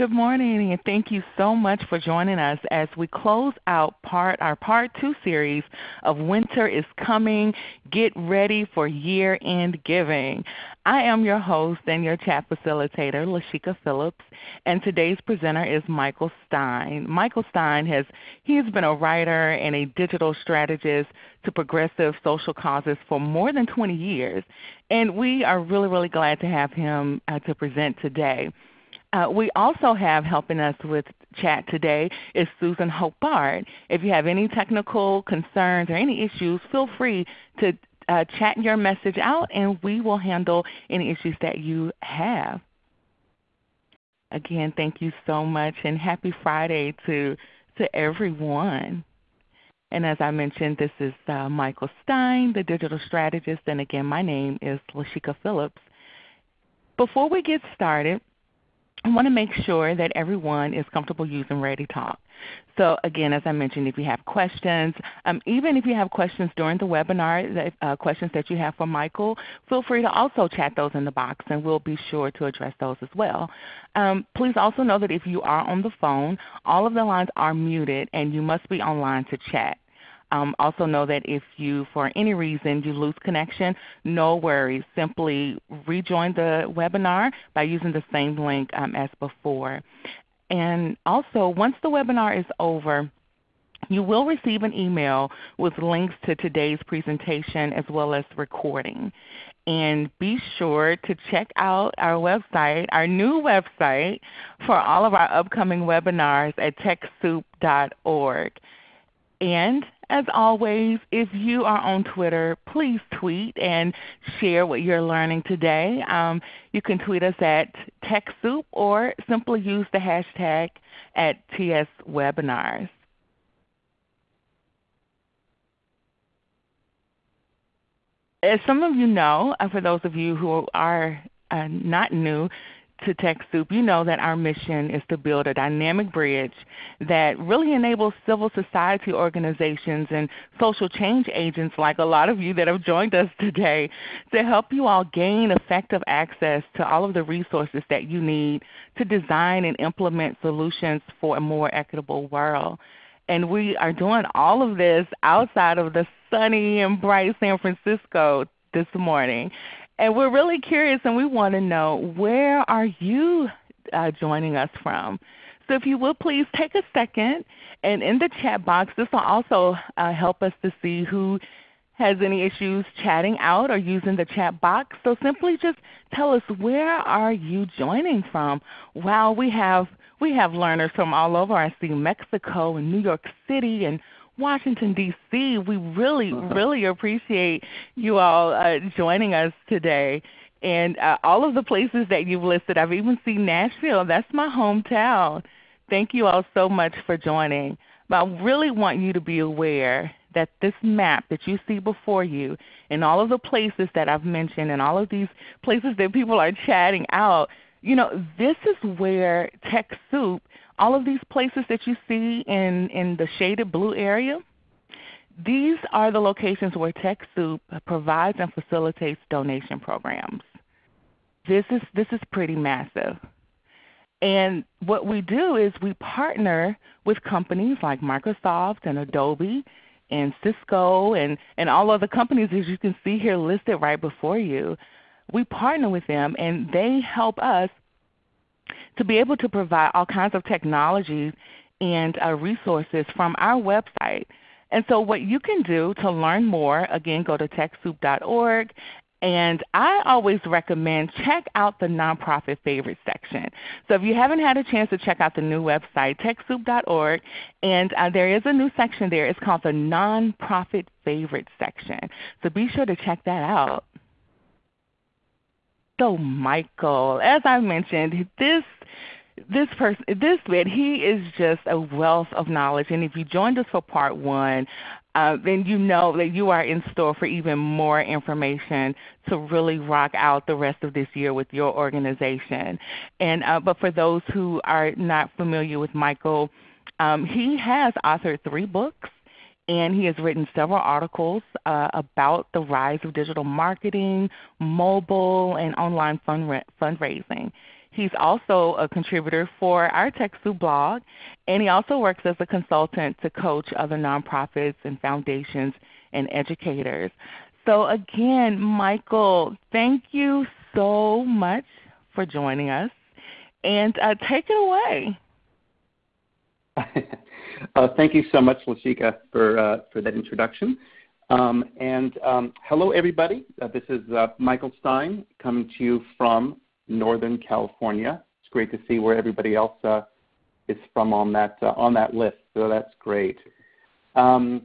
Good morning, and thank you so much for joining us as we close out part, our Part 2 series of Winter is Coming, Get Ready for Year-End Giving. I am your host and your chat facilitator, Lashika Phillips, and today's presenter is Michael Stein. Michael Stein has he has been a writer and a digital strategist to progressive social causes for more than 20 years, and we are really, really glad to have him uh, to present today. Uh, we also have helping us with chat today is Susan Hope Bard. If you have any technical concerns or any issues, feel free to uh, chat your message out and we will handle any issues that you have. Again, thank you so much and happy Friday to, to everyone. And as I mentioned, this is uh, Michael Stein, the digital strategist, and again, my name is Lashika Phillips. Before we get started, I want to make sure that everyone is comfortable using ReadyTalk. So again, as I mentioned, if you have questions, um, even if you have questions during the webinar, uh, questions that you have for Michael, feel free to also chat those in the box and we'll be sure to address those as well. Um, please also know that if you are on the phone, all of the lines are muted and you must be online to chat. Um, also know that if you, for any reason, you lose connection, no worries. Simply rejoin the webinar by using the same link um, as before. And also, once the webinar is over, you will receive an email with links to today's presentation as well as recording. And be sure to check out our website, our new website, for all of our upcoming webinars at TechSoup.org. And as always, if you are on Twitter, please tweet and share what you're learning today. Um, you can tweet us at TechSoup or simply use the hashtag at TSWebinars. As some of you know, uh, for those of you who are uh, not new, to TechSoup, you know that our mission is to build a dynamic bridge that really enables civil society organizations and social change agents like a lot of you that have joined us today to help you all gain effective access to all of the resources that you need to design and implement solutions for a more equitable world. And we are doing all of this outside of the sunny and bright San Francisco this morning. And we're really curious and we want to know where are you uh, joining us from? So if you will please take a second and in the chat box this will also uh, help us to see who has any issues chatting out or using the chat box. So simply just tell us where are you joining from? Wow, we have we have learners from all over. I see Mexico and New York City and Washington, D.C. We really, uh-huh. really appreciate you all uh, joining us today. And uh, all of the places that you've listed, I've even seen Nashville. That's my hometown. Thank you all so much for joining. But I really want you to be aware that this map that you see before you and all of the places that I've mentioned and all of these places that people are chatting out, you know, this is where TechSoup all of these places that you see in, in the shaded blue area, these are the locations where TechSoup provides and facilitates donation programs. This is, this is pretty massive. And what we do is we partner with companies like Microsoft and Adobe and Cisco and, and all other companies as you can see here listed right before you. We partner with them and they help us to be able to provide all kinds of technologies and uh, resources from our website. And so what you can do to learn more, again go to TechSoup.org and I always recommend check out the nonprofit favorites section. So if you haven't had a chance to check out the new website, TechSoup.org, and uh, there is a new section there. It's called the nonprofit favorites section. So be sure to check that out. So Michael, as I mentioned, this this person, this bit, he is just a wealth of knowledge. And if you joined us for part one, uh, then you know that you are in store for even more information to really rock out the rest of this year with your organization. And uh, but for those who are not familiar with Michael, um, he has authored three books and he has written several articles uh, about the rise of digital marketing, mobile, and online fundraising. He's also a contributor for our TechSoup blog, and he also works as a consultant to coach other nonprofits and foundations and educators. So again, Michael, thank you so much for joining us, and uh, take it away. Uh, thank you so much, Lashika, for, uh, for that introduction. Um, and um, hello, everybody. Uh, this is uh, Michael Stein coming to you from Northern California. It's great to see where everybody else uh, is from on that, uh, on that list, so that's great. Um,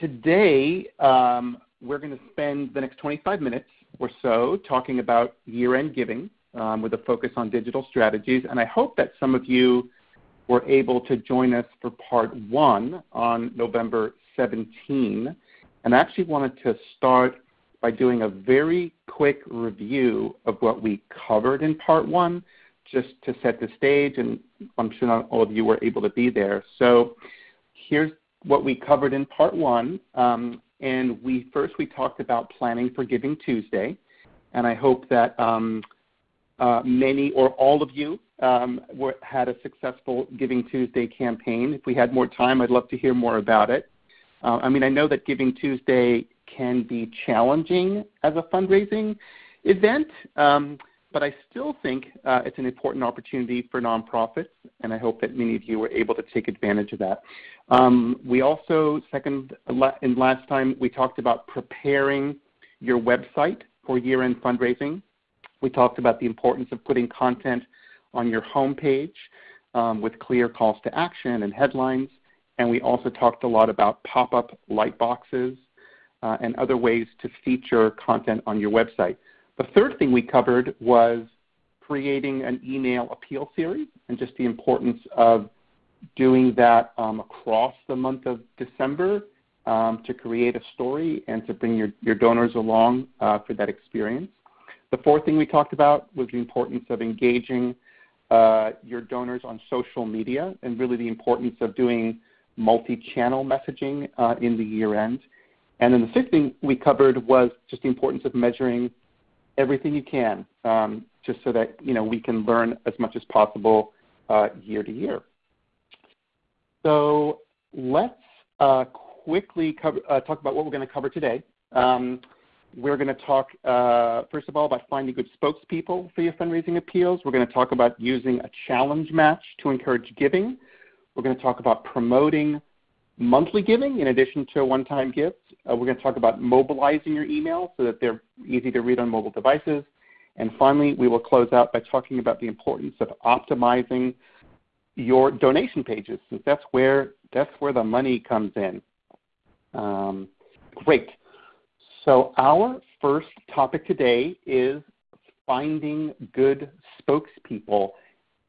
today, um, we're going to spend the next 25 minutes or so talking about year-end giving um, with a focus on digital strategies, and I hope that some of you were able to join us for part one on November 17. And I actually wanted to start by doing a very quick review of what we covered in part one, just to set the stage, and I'm sure not all of you were able to be there. So here's what we covered in part one. Um, and we first we talked about planning for Giving Tuesday, and I hope that um, many or all of you um, had a successful Giving Tuesday campaign. If we had more time, I'd love to hear more about it. Uh, I mean, I know that Giving Tuesday can be challenging as a fundraising event, um, but I still think uh, it's an important opportunity for nonprofits, and I hope that many of you were able to take advantage of that. Um, we also, second and last time, we talked about preparing your website for year-end fundraising. We talked about the importance of putting content on your homepage um, with clear calls to action and headlines. And we also talked a lot about pop-up light boxes uh, and other ways to feature content on your website. The third thing we covered was creating an email appeal series and just the importance of doing that um, across the month of December um, to create a story and to bring your, your donors along uh, for that experience. The fourth thing we talked about was the importance of engaging uh, your donors on social media and really the importance of doing multi-channel messaging uh, in the year end. And then the fifth thing we covered was just the importance of measuring everything you can, um, just so that you know we can learn as much as possible uh, year to year. So let's uh, quickly cover, uh, talk about what we're going to cover today. Um, we're going to talk, uh, first of all, about finding good spokespeople for your fundraising appeals. We're going to talk about using a challenge match to encourage giving. We're going to talk about promoting monthly giving in addition to a one-time gift. Uh, we're going to talk about mobilizing your email so that they're easy to read on mobile devices. And finally, we will close out by talking about the importance of optimizing your donation pages, since that's where, that's where the money comes in. Um, great. So our first topic today is finding good spokespeople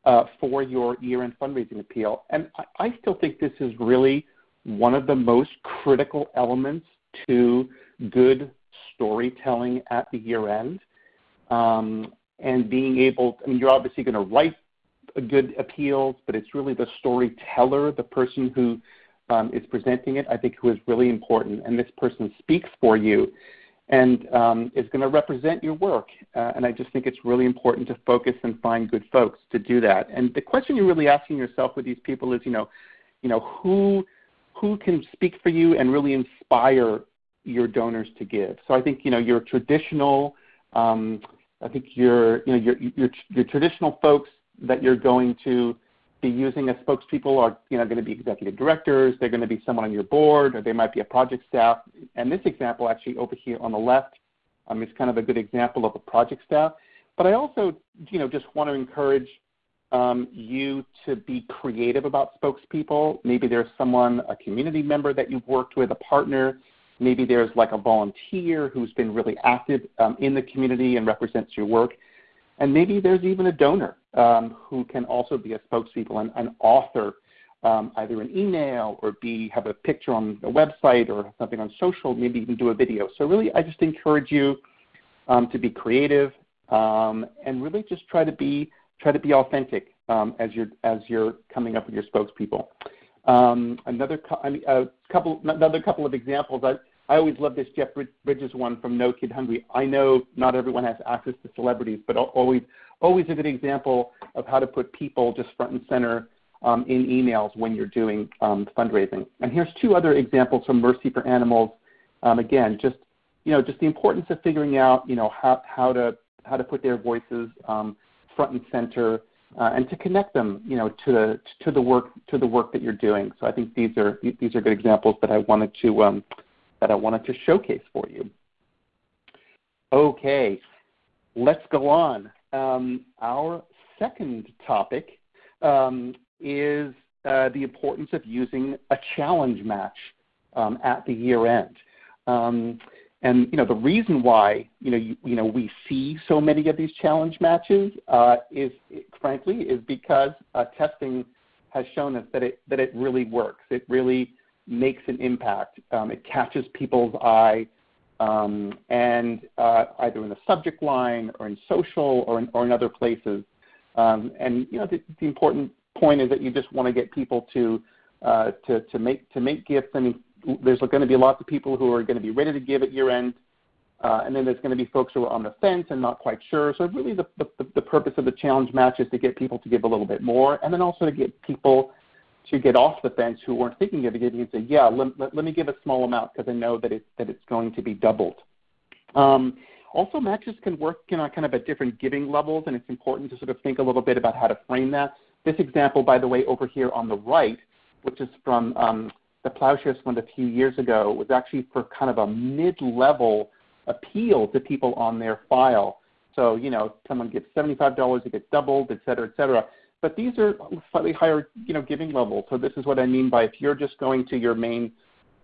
uh, for your year-end fundraising appeal. And I, I still think this is really one of the most critical elements to good storytelling at the year-end. Um, and being able, I mean, you're obviously going to write good appeals, but it's really the storyteller, the person who um, is presenting it, I think who is really important. And this person speaks for you and um, is going to represent your work. Uh, and I just think it's really important to focus and find good folks to do that. And the question you're really asking yourself with these people is, you know, you know who who can speak for you and really inspire your donors to give. So I think you know your traditional, um, I think your you know your, your your traditional folks that you're going to be using as spokespeople are you know, going to be executive directors, they're going to be someone on your board, or they might be a project staff. And this example actually over here on the left um, is kind of a good example of a project staff. But I also you know, just want to encourage um, you to be creative about spokespeople. Maybe there's someone, a community member that you've worked with, a partner. Maybe there's like a volunteer who's been really active um, in the community and represents your work. And maybe there's even a donor um, who can also be a spokespeople and an author, um, either an email or be have a picture on a website or something on social, maybe even do a video. So really, I just encourage you um, to be creative um, and really just try to be try to be authentic um, as you're as you're coming up with your spokespeople. Um, another, I mean, couple, another couple of examples. I, I always love this Jeff Bridges one from No Kid Hungry. I know not everyone has access to celebrities, but always, always a good example of how to put people just front and center um, in emails when you're doing um, fundraising. And here's two other examples from Mercy for Animals. Um, again, just you know, just the importance of figuring out you know how, how to how to put their voices um, front and center uh, and to connect them, you know, to the to the work to the work that you're doing. So I think these are these are good examples that I wanted to um, that I wanted to showcase for you. Okay, let's go on. Um, our second topic um, is uh, the importance of using a challenge match um, at the year end. Um, and you know the reason why you know you, you know we see so many of these challenge matches uh, is frankly is because uh, testing has shown us that it that it really works. It really makes an impact. Um, it catches people's eye, um, and uh, either in the subject line or in social or in, or in other places. Um, and you know the, the, important point is that you just want to get people to uh, to to make to make gifts. I mean, there's going to be lots of people who are going to be ready to give at year end, uh, and then there's going to be folks who are on the fence and not quite sure. So really, the, the, the purpose of the challenge match is to get people to give a little bit more, and then also to get people to get off the fence who weren't thinking of giving and say, yeah, let, let, let me give a small amount because I know that, it, that it's going to be doubled. Um, also, matches can work you know, kind of at different giving levels, and it's important to sort of think a little bit about how to frame that. This example, by the way, over here on the right, which is from um, the Plowshares Fund a few years ago, was actually for kind of a mid-level appeal to people on their file. So, you know, someone gets $75, it gets doubled, et cetera, et cetera. But these are slightly higher, you know, giving levels. So this is what I mean by if you're just going to your main,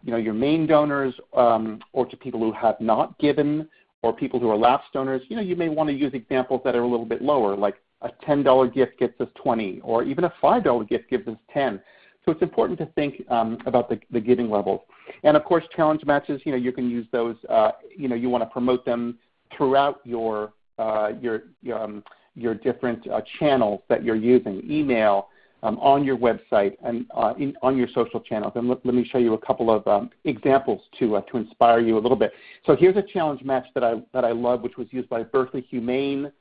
you know, your main donors um, or to people who have not given or people who are lapsed donors, you know, you may want to use examples that are a little bit lower, like a $10 gift gets us 20, or even a $5 gift gives us 10. So it's important to think um, about the, the, giving levels. And of course, challenge matches, you know, you can use those, uh, you know, you want to promote them throughout your, uh, your, um, your different uh, channels that you're using, email, um, on your website, and uh, on your social channels. And let, me show you a couple of um, examples to, uh, to inspire you a little bit. So here's a challenge match that I, that I love, which was used by Berkeley Humane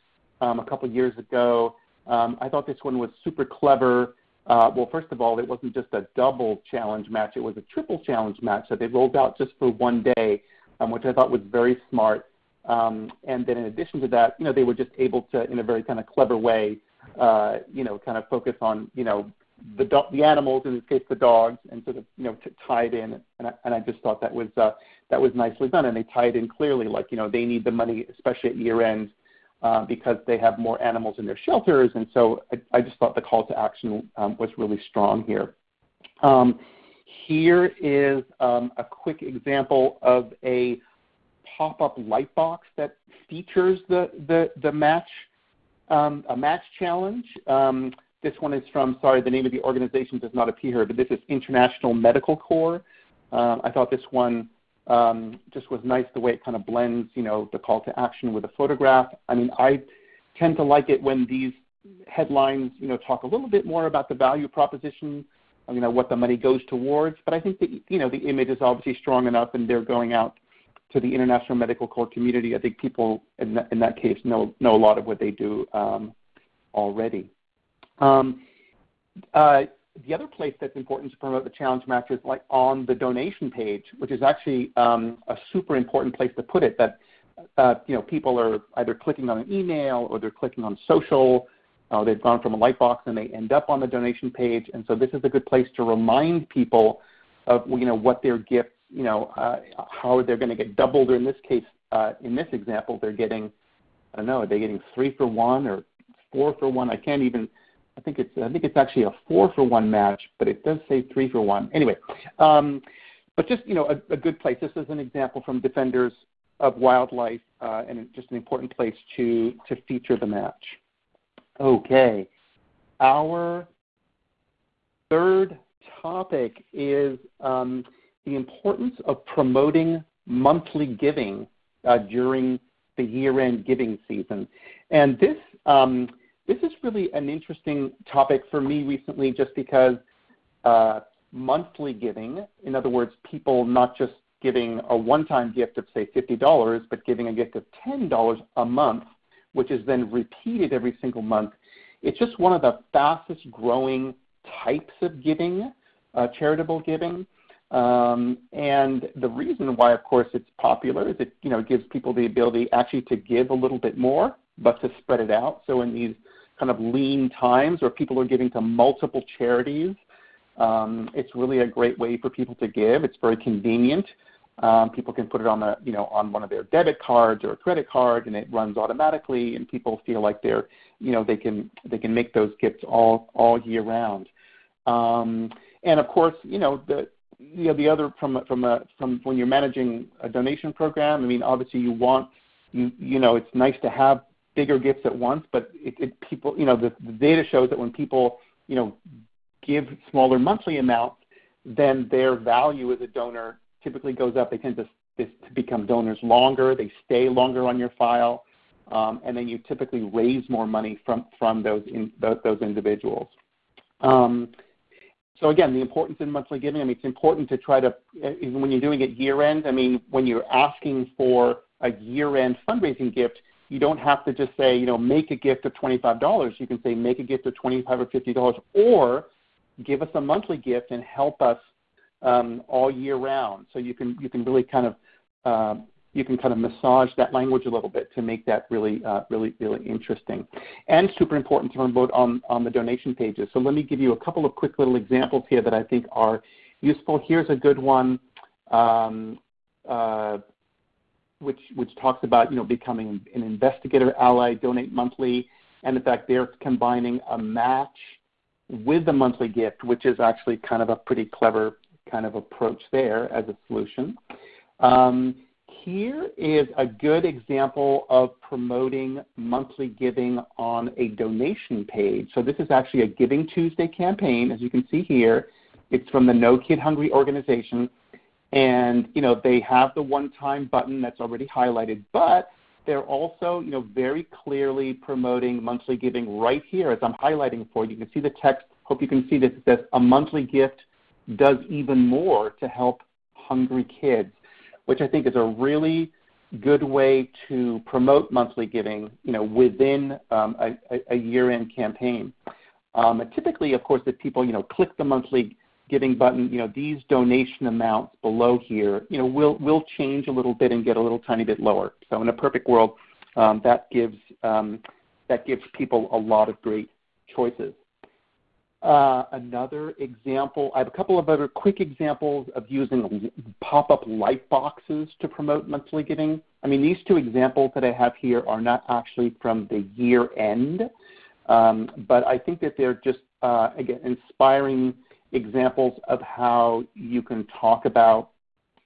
um, a couple years ago. I thought this one was super clever. Uh, well, first of all, it wasn't just a double challenge match; it was a triple challenge match that they rolled out just for one day, um, which I thought was very smart. Um, and then, in addition to that, you know, they were just able to, in a very kind of clever way, uh, you know, kind of focus on, you know, the do- the animals, in this case, the dogs, and sort of, you know, t- tied in. And I, and I just thought that was uh, that was nicely done, and they tied in clearly, like, you know, they need the money, especially at year end uh, because they have more animals in their shelters. And so I, I just thought the call to action um, was really strong here. Um, here is um, a quick example of a pop-up light box that features the, the, the match, um, a match challenge. Um, this one is from, sorry, the name of the organization does not appear here, but this is International Medical Corps. Um, I thought this one um, just was nice the way it kind of blends, you know, the call to action with a photograph. I mean, I tend to like it when these headlines, you know, talk a little bit more about the value proposition, you know, what the money goes towards. But I think that, you know, the image is obviously strong enough, and they're going out to the International Medical Corps community. I think people in that, in that case know know a lot of what they do um, already. Um, uh, the other place that's important to promote the challenge match is like on the donation page, which is actually um, a super important place to put it. That uh, you know people are either clicking on an email or they're clicking on social. Uh, they've gone from a lightbox and they end up on the donation page, and so this is a good place to remind people of you know what their gifts, you know, uh, how they're going to get doubled. Or in this case, uh, in this example, they're getting I don't know, are they getting three for one or four for one? I can't even I think it's I think it's actually a four for one match, but it does say three for one. Anyway, um, but just you know a, good place. This is an example from Defenders of Wildlife, uh, and just an important place to to feature the match. Okay, our third topic is um, the importance of promoting monthly giving uh, during the year-end giving season, and this. Um, this is really an interesting topic for me recently just because uh, monthly giving, in other words, people not just giving a one-time gift of say $50, but giving a gift of $10 a month, which is then repeated every single month, it's just one of the fastest growing types of giving, uh, charitable giving. Um, and the reason why, of course, it's popular is it you know gives people the ability actually to give a little bit more, but to spread it out. So in these kind of lean times where people are giving to multiple charities, um, it's really a great way for people to give. It's very convenient. Um, people can put it on the you know on one of their debit cards or a credit card, and it runs automatically, and people feel like they're you know they can they can make those gifts all all year round. Um, and of course, you know the you know, the other from from a from when you're managing a donation program. I mean, obviously you want you you know it's nice to have bigger gifts at once, but it, people you know the, data shows that when people you know give smaller monthly amounts, then their value as a donor typically goes up. They tend to, to become donors longer. They stay longer on your file, um, and then you typically raise more money from from those in, those, those individuals. Um, so again, the importance in monthly giving, I mean, it's important to try to, even when you're doing it year end, I mean, when you're asking for a year end fundraising gift, you don't have to just say, you know, make a gift of $25. You can say make a gift of 25 or $50 or give us a monthly gift and help us um, all year round. So you can, you can really kind of uh, you can kind of massage that language a little bit to make that really, uh, really, really interesting. And super important to promote on, on the donation pages. So let me give you a couple of quick little examples here that I think are useful. Here's a good one, um, uh, which, which talks about you know, becoming an investigator ally, donate monthly, and in fact they're combining a match with the monthly gift, which is actually kind of a pretty clever kind of approach there as a solution. Um, here is a good example of promoting monthly giving on a donation page. So this is actually a Giving Tuesday campaign, as you can see here. It's from the No Kid Hungry organization. And you know, they have the one-time button that's already highlighted, but they're also you know, very clearly promoting monthly giving right here as I'm highlighting for you. You can see the text. Hope you can see this. It says, a monthly gift does even more to help hungry kids which I think is a really good way to promote monthly giving, you know, within um, a, a year-end campaign. Um, typically, of course, if people, you know, click the monthly giving button, you know, these donation amounts below here, you know, will will change a little bit and get a little tiny bit lower. So in a perfect world, um, that gives um, that gives people a lot of great choices. Uh, another example, I have a couple of other quick examples of using pop-up light boxes to promote monthly giving. I mean, these two examples that I have here are not actually from the year end, um, but I think that they're just, uh, again, inspiring examples of how you can talk about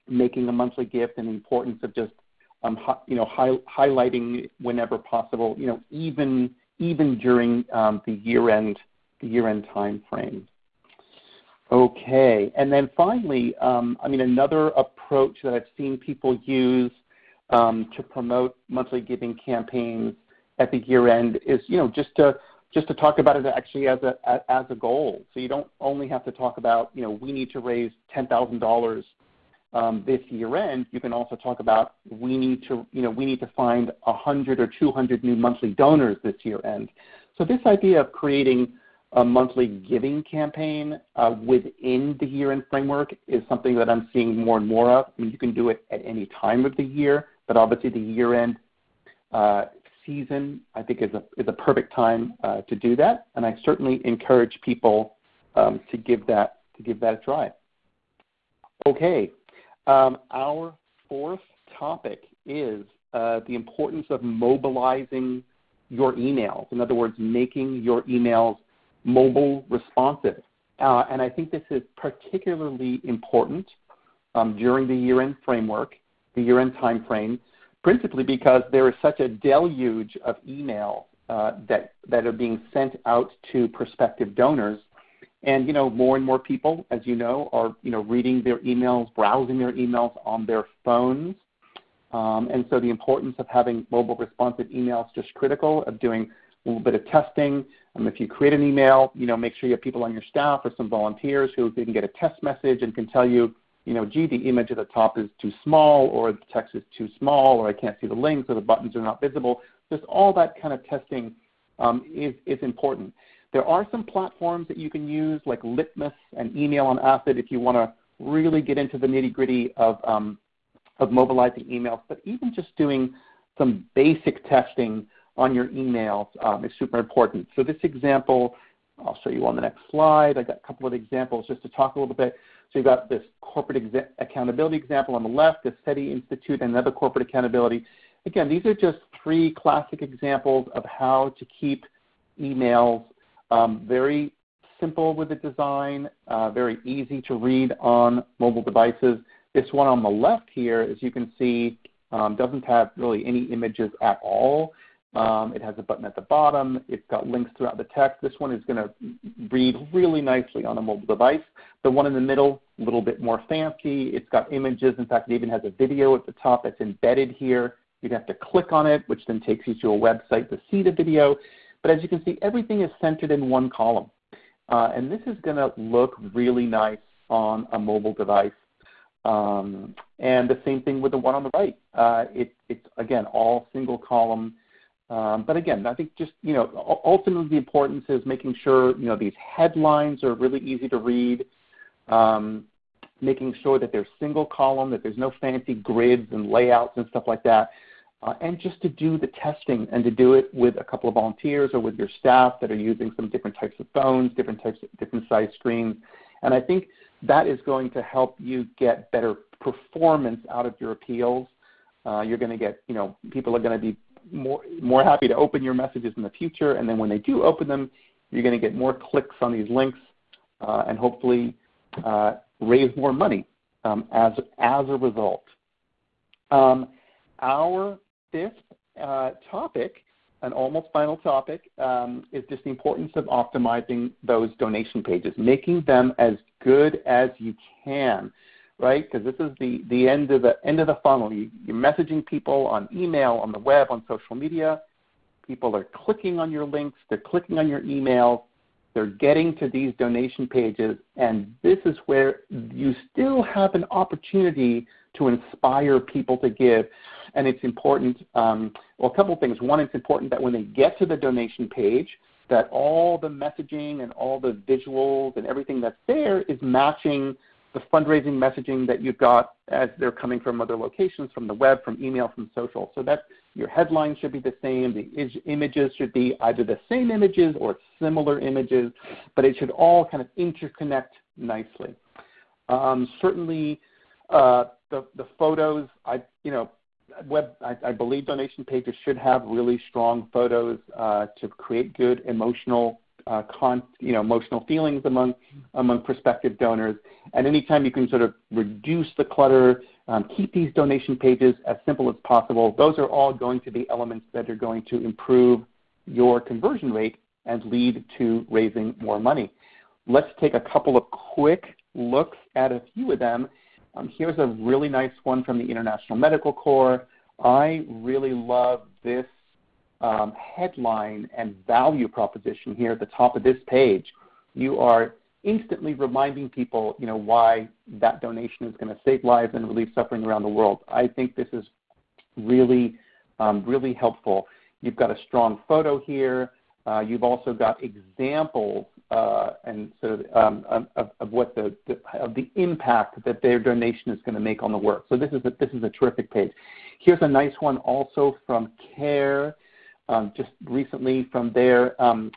making a monthly gift and the importance of just, um, you know, hi highlighting whenever possible, you know, even, even during um, the year-end year-end time frame. Okay. And then finally, um, I mean, another approach that I've seen people use um, to promote monthly giving campaigns at the year end is, you know, just to just to talk about it actually as a as a goal. So you don't only have to talk about, you know, we need to raise ten thousand um, dollars this year end. You can also talk about we need to, you know, we need to find 100 or 200 new monthly donors this year end. So this idea of creating a monthly giving campaign uh, within the year-end framework is something that I'm seeing more and more of. I mean, you can do it at any time of the year, but obviously the year-end uh, season, I think, is a, is a perfect time uh, to do that. And I certainly encourage people um, to, give that, to give that a try. Okay, um, our fourth topic is the importance of mobilizing your emails. In other words, making your emails mobile responsive. Uh, and I think this is particularly important um, during the year-end framework, the year-end time frame, principally because there is such a deluge of emails uh, that, that are being sent out to prospective donors. And you know, more and more people, as you know, are you know reading their emails, browsing their emails on their phones. Um, and so the importance of having mobile responsive emails is just critical, of doing a little bit of testing, Um, if you create an email, you know, make sure you have people on your staff or some volunteers who can get a test message and can tell you, you know, gee, the image at the top is too small, or the text is too small, or I can't see the links, or the buttons are not visible. Just all that kind of testing um, is, is important. There are some platforms that you can use, like Litmus and Email on Acid, if you want to really get into the nitty gritty of, um, of mobilizing emails. But even just doing some basic testing on your emails um, is super important. So this example, I'll show you on the next slide. I got a couple of examples just to talk a little bit. So you've got this corporate accountability example on the left, the SETI Institute, and another corporate accountability. Again, these are just three classic examples of how to keep emails um, very simple with the design, uh, very easy to read on mobile devices. This one on the left here, as you can see, um, doesn't have really any images at all. Um, it has a button at the bottom. It's got links throughout the text. This one is going to read really nicely on a mobile device. The one in the middle, a little bit more fancy. It's got images. In fact, it even has a video at the top that's embedded here. You'd have to click on it, which then takes you to a website to see the video. But as you can see, everything is centered in one column. Uh, and this is going to look really nice on a mobile device. Um, and the same thing with the one on the right. Uh, it, it's, again, all single column. Um, but again, I think just, you know, ultimately the importance is making sure, you know, these headlines are really easy to read, um, making sure that they're single column, that there's no fancy grids and layouts and stuff like that. Uh, and just to do the testing and to do it with a couple of volunteers or with your staff that are using some different types of phones, different types of different size screens. And I think that is going to help you get better performance out of your appeals. Uh, you're going to get, you know, people are going to be more more happy to open your messages in the future, and then when they do open them, you're going to get more clicks on these links, uh, and hopefully uh, raise more money um, as as a result. Um, our fifth uh, topic, an almost final topic, um, is just the importance of optimizing those donation pages, making them as good as you can, right? Because this is the, the end of the end of the funnel. You, you're messaging people on email, on the web, on social media. People are clicking on your links, they're clicking on your emails, they're getting to these donation pages, and this is where you still have an opportunity to inspire people to give. And it's important, um, well, a couple of things. One, it's important that when they get to the donation page, that all the messaging and all the visuals and everything that's there is matching the fundraising messaging that you've got as they're coming from other locations, from the web, from email, from social. So that your headline should be the same. The images should be either the same images or similar images, but it should all kind of interconnect nicely. Um, certainly, uh, the, the photos, I, you know, web, I, I, believe donation pages should have really strong photos uh, to create good emotional, uh, con, you know, emotional feelings among among prospective donors. And anytime you can sort of reduce the clutter, um, keep these donation pages as simple as possible. Those are all going to be elements that are going to improve your conversion rate and lead to raising more money. Let's take a couple of quick looks at a few of them um, here's a really nice one from the International Medical Corps. I really love this um, headline and value proposition here at the top of this page. You are instantly reminding people, you know, why that donation is going to save lives and relieve suffering around the world. I think this is really, um, really helpful. You've got a strong photo here. Uh, you've also got examples uh, and sort of, um, of, of, what the, the, of the impact that their donation is going to make on the work. So this is a, this is a terrific page. Here's a nice one also from CARE, just recently from their um,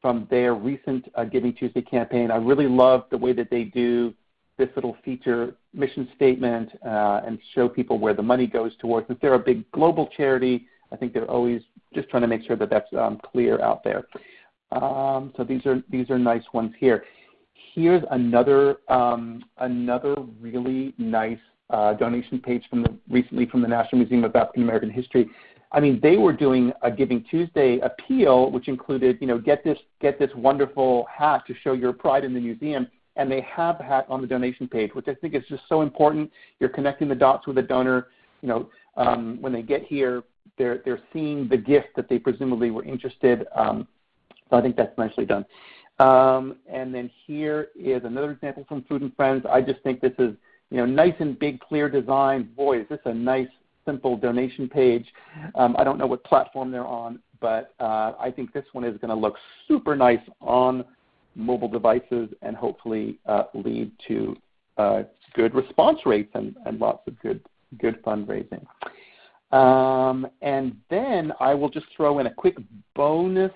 from their recent uh, Giving Tuesday campaign. I really love the way that they do this little feature mission statement uh, and show people where the money goes towards. If they're a big global charity, I think they're always just trying to make sure that that's um, clear out there. Um, so these are these are nice ones here. Here's another um, another really nice uh, donation page from the recently from the National Museum of African American History. I mean, they were doing a Giving Tuesday appeal, which included, you know, get this get this wonderful hat to show your pride in the museum, and they have the hat on the donation page, which I think is just so important. You're connecting the dots with the donor. You know, um, when they get here, they're they're seeing the gift that they presumably were interested um, So I think that's nicely done. Um, and then here is another example from Food and Friends. I just think this is you know nice and big, clear design. Boy, is this a nice, simple donation page. Um, I don't know what platform they're on, but uh, I think this one is going to look super nice on mobile devices and hopefully uh, lead to uh, good response rates and, and lots of good good fundraising. Um, and then I will just throw in a quick bonus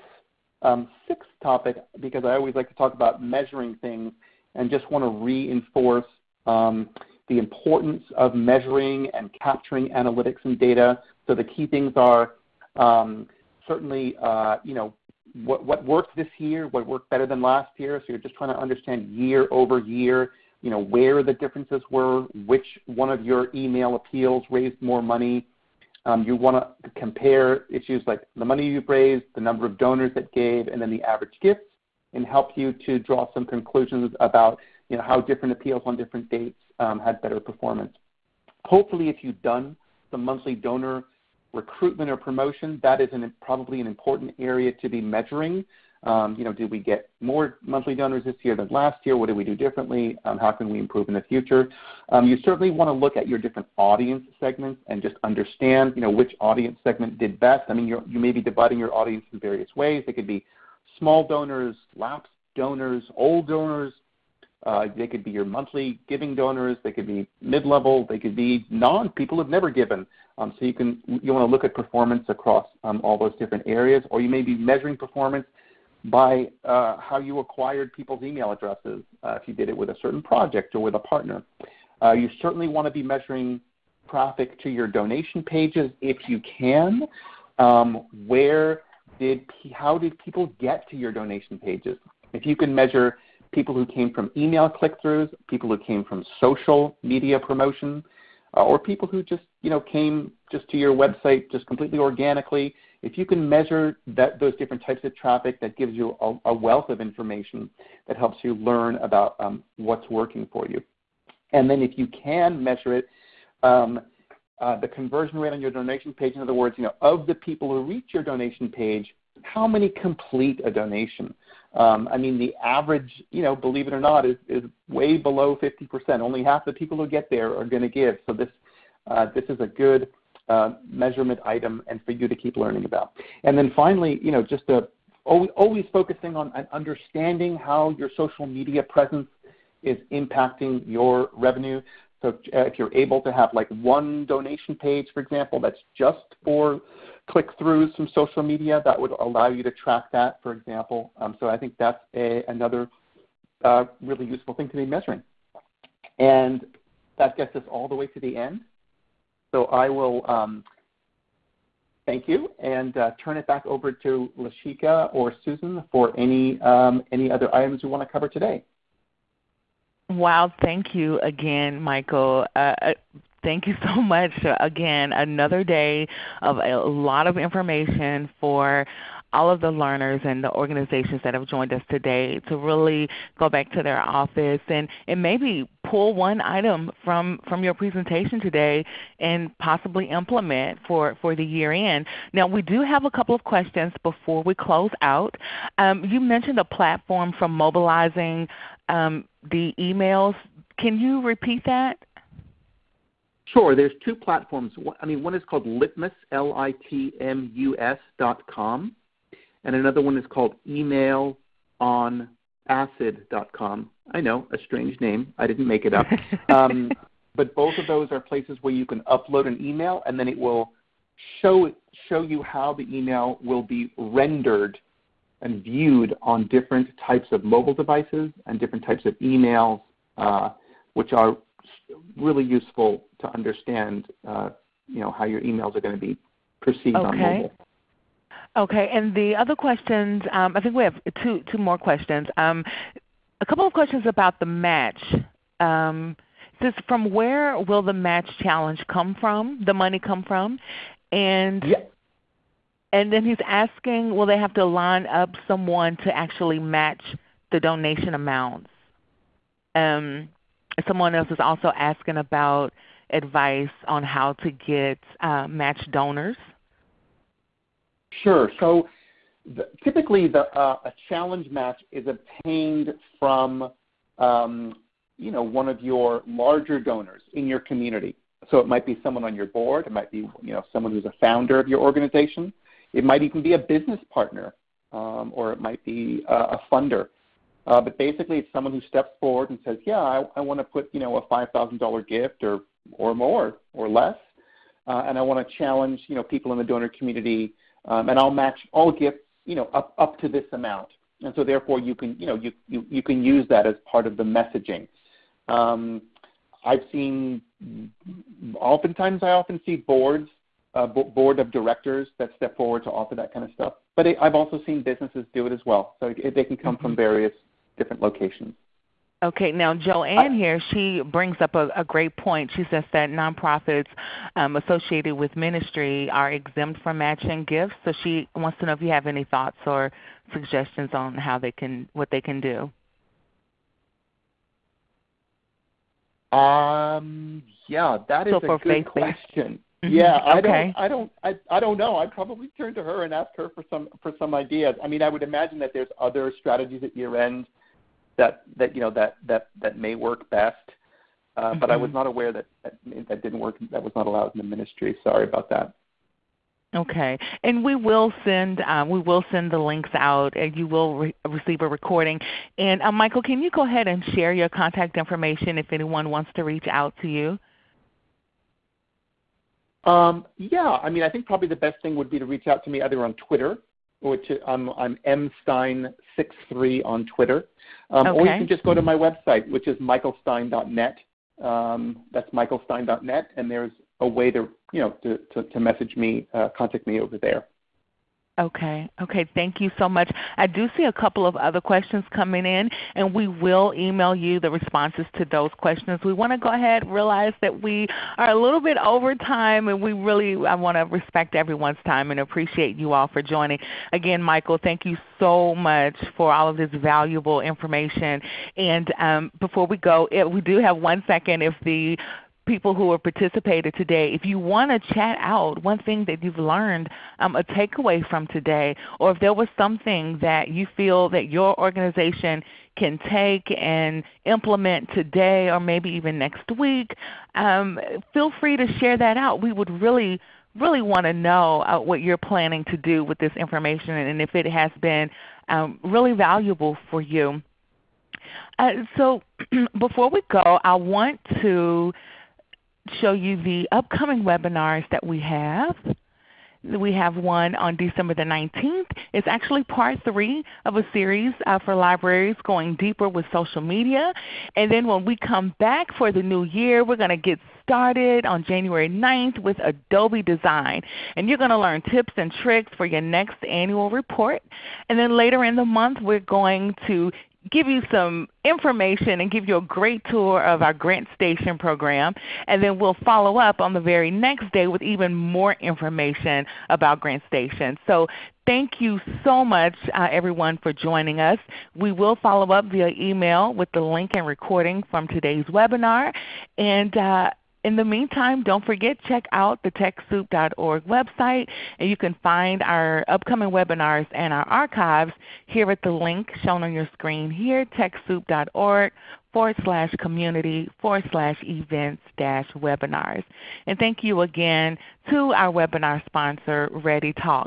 um, sixth topic because I always like to talk about measuring things and just want to reinforce um, the importance of measuring and capturing analytics and data. So the key things are um, certainly, uh, you know, what, what worked this year, what worked better than last year. So you're just trying to understand year over year, you know, where the differences were, which one of your email appeals raised more money, um, you want to compare issues like the money you've raised, the number of donors that gave, and then the average gifts, and help you to draw some conclusions about you know, how different appeals on different dates um, had better performance. Hopefully, if you've done some monthly donor recruitment or promotion, that is an, probably an important area to be measuring um, you know, did we get more monthly donors this year than last year? What did we do differently? Um, how can we improve in the future? Um, you certainly want to look at your different audience segments and just understand, you know, which audience segment did best. I mean, you you may be dividing your audience in various ways. It could be small donors, lapsed donors, old donors. Uh, they could be your monthly giving donors. They could be mid-level. They could be non people who've never given. Um, so you can you want to look at performance across um, all those different areas, or you may be measuring performance by uh, how you acquired people's email addresses uh, if you did it with a certain project or with a partner. Uh, you certainly want to be measuring traffic to your donation pages if you can. Um, where did how did people get to your donation pages? If you can measure people who came from email click-throughs, people who came from social media promotion, uh, or people who just you know came just to your website just completely organically, if you can measure that, those different types of traffic, that gives you a, a wealth of information that helps you learn about um, what's working for you. And then if you can measure it, um, uh, the conversion rate on your donation page, in other words, you know, of the people who reach your donation page, how many complete a donation? Um, I mean, the average, you know, believe it or not, is, is way below 50%. Only half the people who get there are going to give. So this, uh, this is a good uh, measurement item and for you to keep learning about. And then finally, you know, just a, always, always focusing on understanding how your social media presence is impacting your revenue. So uh, if you're able to have like one donation page, for example, that's just for click-throughs from social media, that would allow you to track that, for example. Um, so I think that's a, another uh, really useful thing to be measuring. And that gets us all the way to the end. So I will um, thank you and uh, turn it back over to Lashika or Susan for any, um, any other items you want to cover today. Wow, thank you again, Michael. Uh, uh thank you so much. Again, another day of a lot of information for all of the learners and the organizations that have joined us today to really go back to their office and, and maybe pull one item from, from your presentation today and possibly implement for, for the year end. Now we do have a couple of questions before we close out. Um, you mentioned a platform for mobilizing um, the emails. Can you repeat that? Sure. There's two platforms. I mean, one is called Litmus, L-I-T-M-U-S dot com, and another one is called Email on Acid dot com. I know, a strange name. I didn't make it up. um, but both of those are places where you can upload an email and then it will show, show you how the email will be rendered and viewed on different types of mobile devices and different types of emails, uh, which are really useful to understand uh, you know, how your emails are going to be perceived okay. on mobile. Okay, and the other questions, um, I think we have two, two more questions. Um, a couple of questions about the match. Um, says from where will the match challenge come from, the money come from? And. And then he's asking, will they have to line up someone to actually match the donation amounts? Um, someone else is also asking about advice on how to get uh, match donors. Sure. So the, typically the, uh, a challenge match is obtained from um, you know, one of your larger donors in your community. So it might be someone on your board. It might be you know, someone who's a founder of your organization. It might even be a business partner, um, or it might be a, a funder. Uh, but basically, it's someone who steps forward and says, "Yeah, I, I want to put you know a five thousand dollar gift or or more or less, uh, and I want to challenge you know people in the donor community, um, and I'll match all gifts you know up up to this amount." And so therefore, you can you know you you, you can use that as part of the messaging. Um, I've seen oftentimes I often see boards, uh, board of directors that step forward to offer that kind of stuff. But it, I've also seen businesses do it as well. So it, they can come mm-hmm. from various different locations. Okay, now Joanne here, she brings up a, a great point. She says that nonprofits um, associated with ministry are exempt from matching gifts. So she wants to know if you have any thoughts or suggestions on how they can, what they can do. Um, yeah, that is so a good question. Mm-hmm. Yeah, I don't, I don't, I, I don't know. I'd probably turn to her and ask her for some for some ideas. I mean, I would imagine that there's other strategies at year end that that you know that that that may work best. Uh, mm-hmm. But I was mm-hmm. not aware that, that that didn't work. That was not allowed in the ministry. Sorry about that. Okay, and we will send um, we will send the links out, and you will re- receive a recording. And uh, Michael, can you go ahead and share your contact information if anyone wants to reach out to you? Um, yeah, I mean, I think probably the best thing would be to reach out to me either on Twitter, which I'm, I'm mstein63 on Twitter, um, okay. or you can just go to my website, which is michaelstein.net. Um, that's michaelstein.net, and there's a way to you know to, to, to message me, uh, contact me over there. Okay. Okay. Thank you so much. I do see a couple of other questions coming in, and we will email you the responses to those questions. We want to go ahead and realize that we are a little bit over time, and we really I want to respect everyone's time and appreciate you all for joining. Again, Michael, thank you so much for all of this valuable information. And um, before we go, we do have one second. If the people who have participated today, if you want to chat out one thing that you've learned, um, a takeaway from today, or if there was something that you feel that your organization can take and implement today or maybe even next week, um, feel free to share that out. We would really really want to know uh, what you're planning to do with this information and if it has been um, really valuable for you. Uh, so before we go, I want to show you the upcoming webinars that we have. We have one on December the 19th. It's actually part three of a series uh, for libraries going deeper with social media. And then when we come back for the new year, we're going to get started on January 9th with Adobe Design. And you're going to learn tips and tricks for your next annual report. And then later in the month, we're going to give you some information and give you a great tour of our Grant Station program. And then we'll follow up on the very next day with even more information about Grant Station. So thank you so much uh, everyone for joining us. We will follow up via email with the link and recording from today's webinar. And uh, in the meantime, don't forget check out the TechSoup.org website, and you can find our upcoming webinars and our archives here at the link shown on your screen here, TechSoup.org forward slash community forward slash events dash webinars. And thank you again to our webinar sponsor, ReadyTalk.